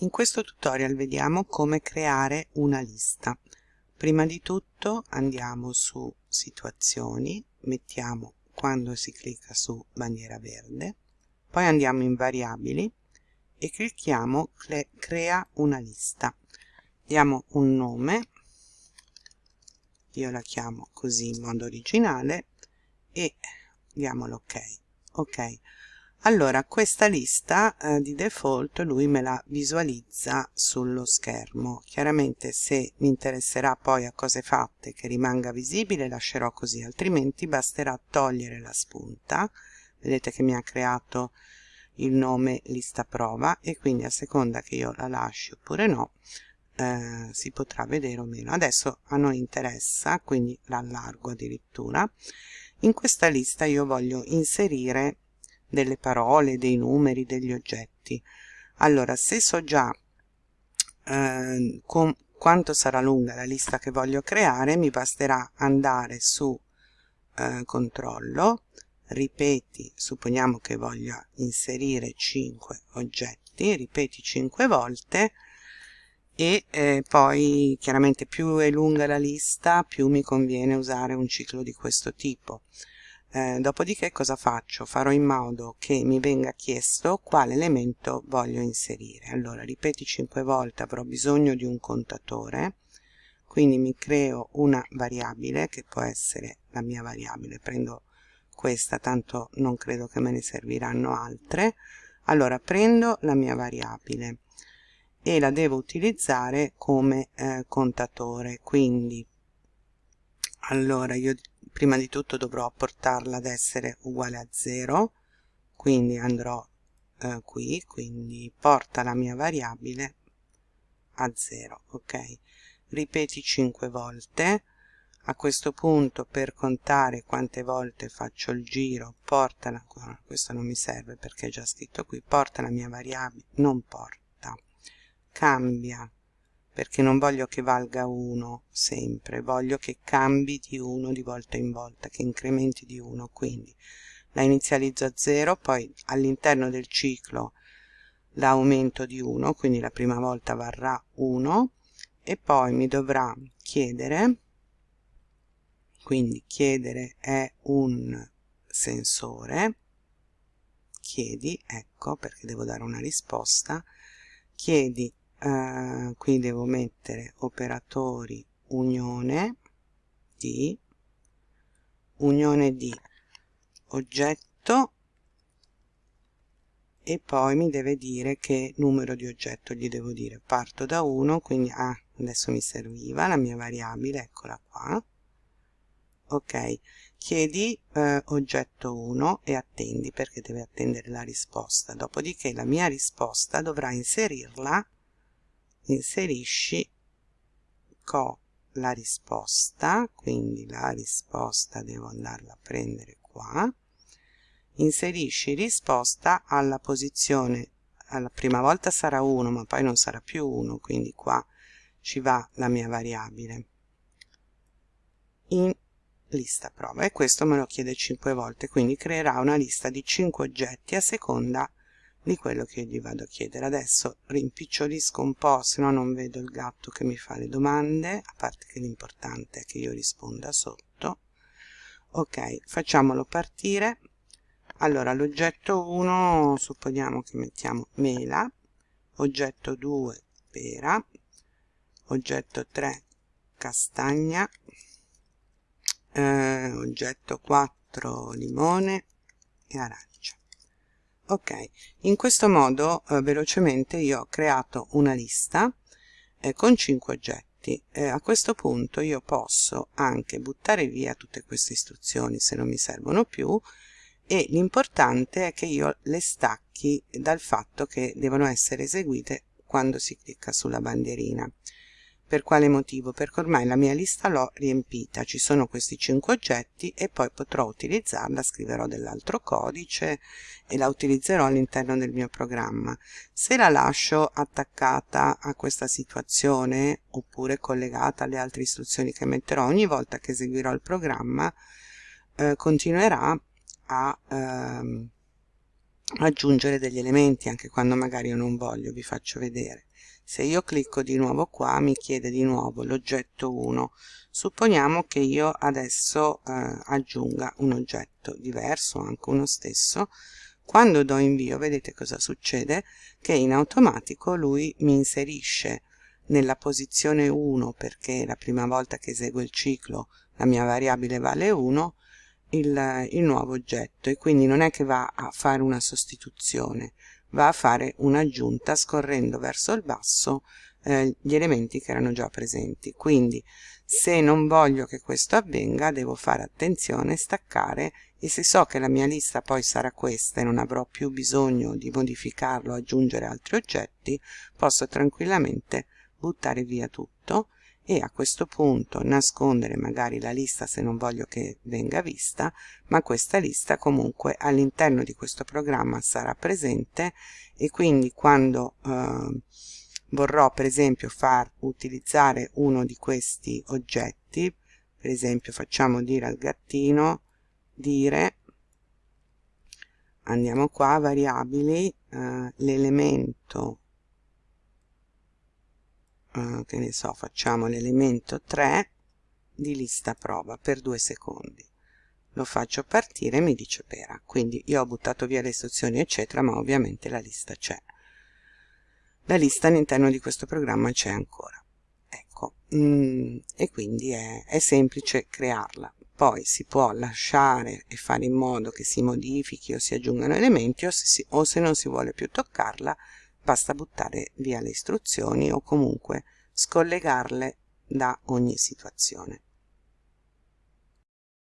In questo tutorial vediamo come creare una lista. Prima di tutto andiamo su situazioni, mettiamo quando si clicca su bandiera verde, poi andiamo in variabili e clicchiamo crea una lista. Diamo un nome, io la chiamo così in modo originale e diamo l'ok. Ok, allora questa lista eh, di default lui me la visualizza sullo schermo. Chiaramente se mi interesserà poi a cose fatte che rimanga visibile lascerò così altrimenti basterà togliere la spunta. Vedete che mi ha creato il nome lista prova e quindi a seconda che io la lasci oppure no eh, si potrà vedere o meno. Adesso a noi interessa quindi l'allargo addirittura. In questa lista io voglio inserire delle parole, dei numeri, degli oggetti. Allora, se so già eh, quanto sarà lunga la lista che voglio creare, mi basterà andare su eh, controllo, ripeti, supponiamo che voglia inserire 5 oggetti, ripeti 5 volte e eh, poi chiaramente più è lunga la lista più mi conviene usare un ciclo di questo tipo eh, dopodiché cosa faccio? Farò in modo che mi venga chiesto quale elemento voglio inserire. Allora, ripeti 5 volte, avrò bisogno di un contatore, quindi mi creo una variabile che può essere la mia variabile. Prendo questa, tanto non credo che me ne serviranno altre. Allora, prendo la mia variabile e la devo utilizzare come eh, contatore, quindi allora io prima di tutto dovrò portarla ad essere uguale a 0 quindi andrò eh, qui quindi porta la mia variabile a 0 ok? Ripeti 5 volte. A questo punto per contare quante volte faccio il giro porta la, questo non mi serve perché è già scritto qui porta la mia variabile non porta cambia perché non voglio che valga 1 sempre, voglio che cambi di 1 di volta in volta, che incrementi di 1, quindi la inizializzo a 0, poi all'interno del ciclo la aumento di 1, quindi la prima volta varrà 1 e poi mi dovrà chiedere, quindi chiedere è un sensore, chiedi, ecco perché devo dare una risposta, chiedi eh, qui devo mettere operatori unione di unione di oggetto e poi mi deve dire che numero di oggetto gli devo dire. Parto da 1 quindi ah, adesso mi serviva la mia variabile eccola qua. Ok chiedi eh, oggetto 1 e attendi perché deve attendere la risposta. Dopodiché la mia risposta dovrà inserirla inserisci co la risposta quindi la risposta devo andarla a prendere qua inserisci risposta alla posizione alla prima volta sarà 1 ma poi non sarà più 1 quindi qua ci va la mia variabile. In lista prova e questo me lo chiede 5 volte quindi creerà una lista di 5 oggetti a seconda di quello che io gli vado a chiedere. Adesso rimpicciolisco un po' se no non vedo il gatto che mi fa le domande a parte che l'importante è che io risponda sotto. Ok facciamolo partire. Allora l'oggetto 1 supponiamo che mettiamo mela. Oggetto 2 pera. Oggetto 3 castagna. Eh, oggetto 4 limone e arancia ok in questo modo eh, velocemente io ho creato una lista eh, con 5 oggetti. Eh, a questo punto io posso anche buttare via tutte queste istruzioni se non mi servono più e l'importante è che io le stacchi dal fatto che devono essere eseguite quando si clicca sulla bandierina per quale motivo? Perché ormai la mia lista l'ho riempita, ci sono questi 5 oggetti e poi potrò utilizzarla, scriverò dell'altro codice e la utilizzerò all'interno del mio programma. Se la lascio attaccata a questa situazione oppure collegata alle altre istruzioni che metterò ogni volta che eseguirò il programma, eh, continuerà a... Ehm, aggiungere degli elementi anche quando magari io non voglio vi faccio vedere se io clicco di nuovo qua mi chiede di nuovo l'oggetto 1 supponiamo che io adesso eh, aggiunga un oggetto diverso anche uno stesso. Quando do invio vedete cosa succede? Che in automatico lui mi inserisce nella posizione 1 perché la prima volta che eseguo il ciclo la mia variabile vale 1 il, il nuovo oggetto. E quindi non è che va a fare una sostituzione va a fare un'aggiunta scorrendo verso il basso eh, gli elementi che erano già presenti. Quindi se non voglio che questo avvenga devo fare attenzione staccare e se so che la mia lista poi sarà questa e non avrò più bisogno di modificarlo aggiungere altri oggetti posso tranquillamente buttare via tutto e a questo punto nascondere magari la lista se non voglio che venga vista ma questa lista comunque all'interno di questo programma sarà presente e quindi quando eh, vorrò per esempio far utilizzare uno di questi oggetti per esempio facciamo dire al gattino dire andiamo qua variabili eh, l'elemento eh, che ne so facciamo l'elemento 3 di lista prova per due secondi. Lo faccio partire e mi dice pera. Quindi io ho buttato via le istruzioni eccetera ma ovviamente la lista c'è. La lista all'interno di questo programma c'è ancora. Ecco mm, e quindi è, è semplice crearla. Poi si può lasciare e fare in modo che si modifichi o si aggiungano elementi o se, si, o se non si vuole più toccarla basta buttare via le istruzioni o comunque scollegarle da ogni situazione